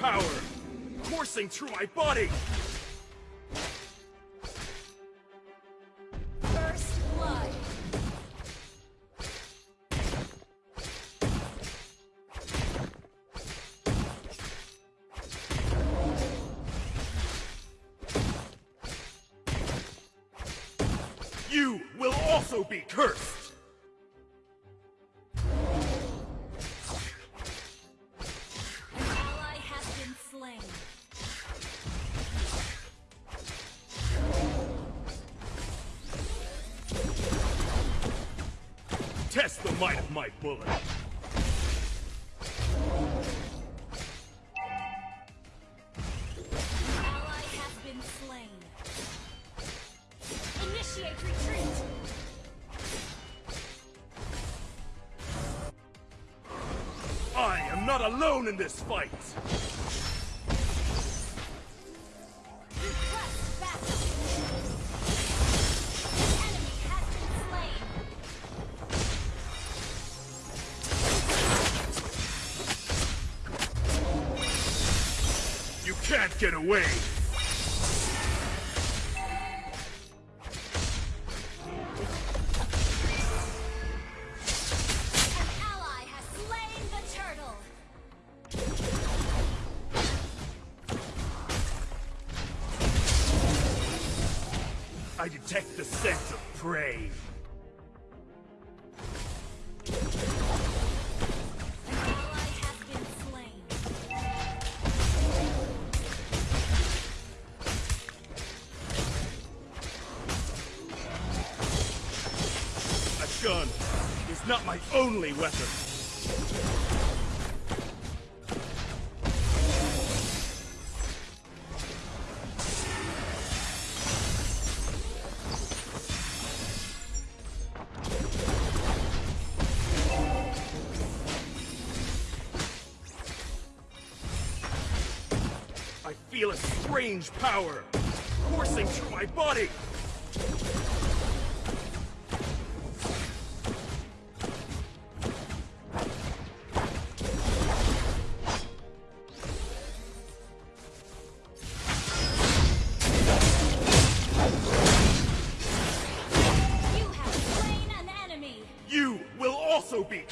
power coursing through my body. First blood. You will also be cursed. My bullet. Ally has been slain. Initiate retreat. I am not alone in this fight. Can't get away. An ally has slain the turtle. I detect the scent of prey. Gun is not my only weapon. I feel a strange power coursing through my body.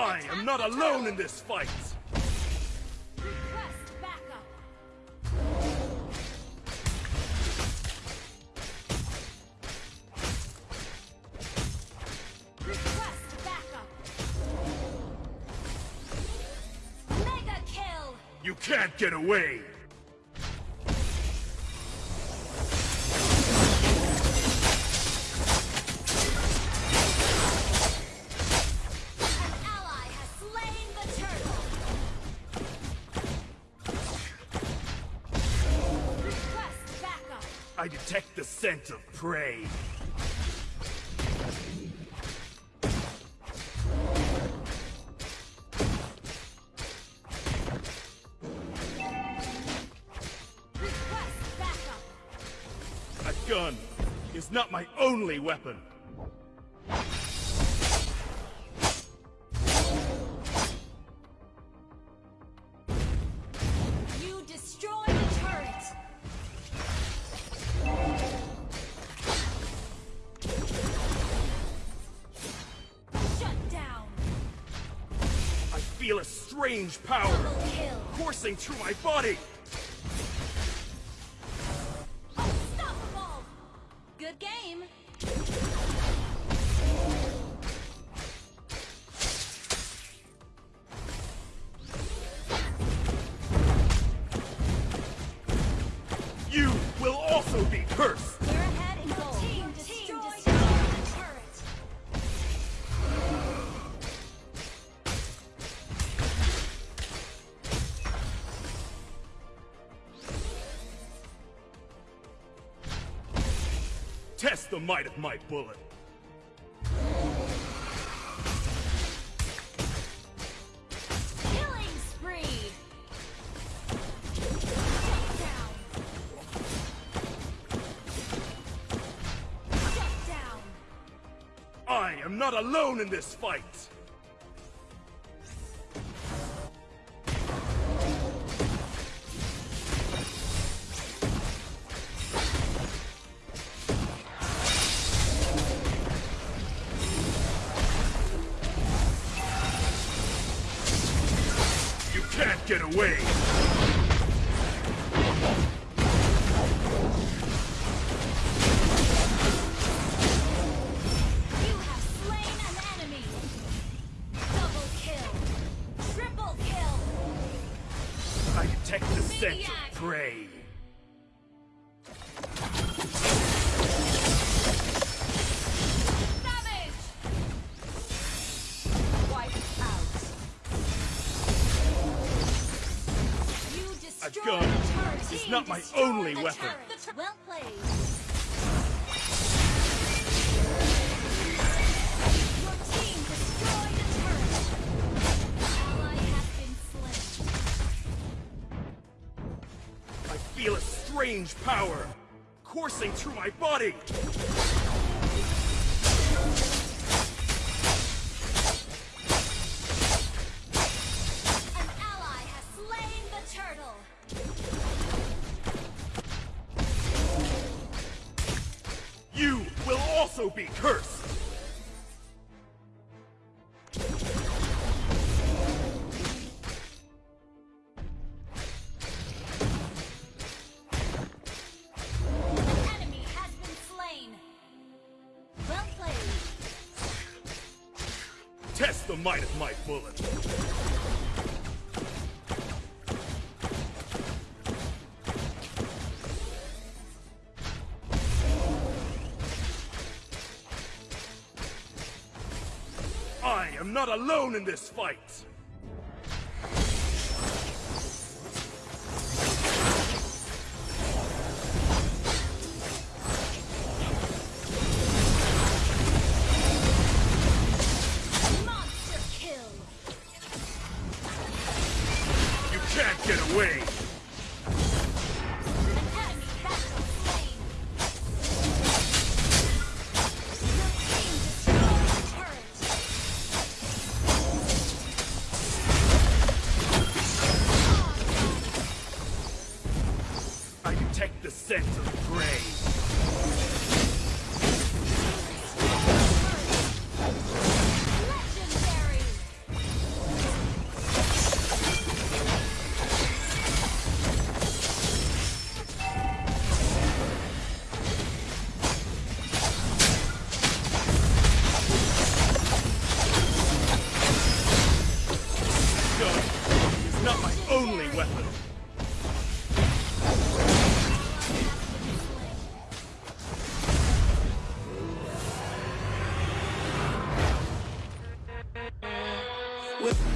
I am not alone in this fight. Request backup. Mega kill. You can't get away. I detect the scent of prey. Request backup. A gun is not my only weapon. Feel a strange power coursing through my body. The might of my bullet. Killing spree. Takedown. Shut down. I am not alone in this fight. Can't get away. You have slain an enemy. Double kill. Triple kill. I detect the scent of prey. Destroyed gun is not my only weapon. turret. The tur- well played. Your team destroyed the turret. Ally has been slain. I feel a strange power coursing through my body. Also be cursed. An enemy has been slain. Well. Test the might of my bullet. Not alone in this fight. Monster kill. You can't get away. Detect the scent With